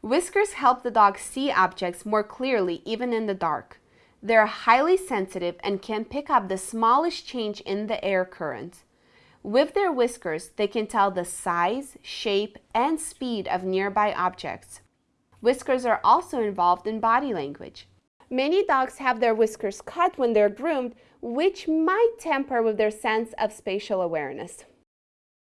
Whiskers help the dog see objects more clearly even in the dark. They're highly sensitive and can pick up the smallest change in the air current. With their whiskers, they can tell the size, shape, and speed of nearby objects. Whiskers are also involved in body language. Many dogs have their whiskers cut when they're groomed, which might tamper with their sense of spatial awareness.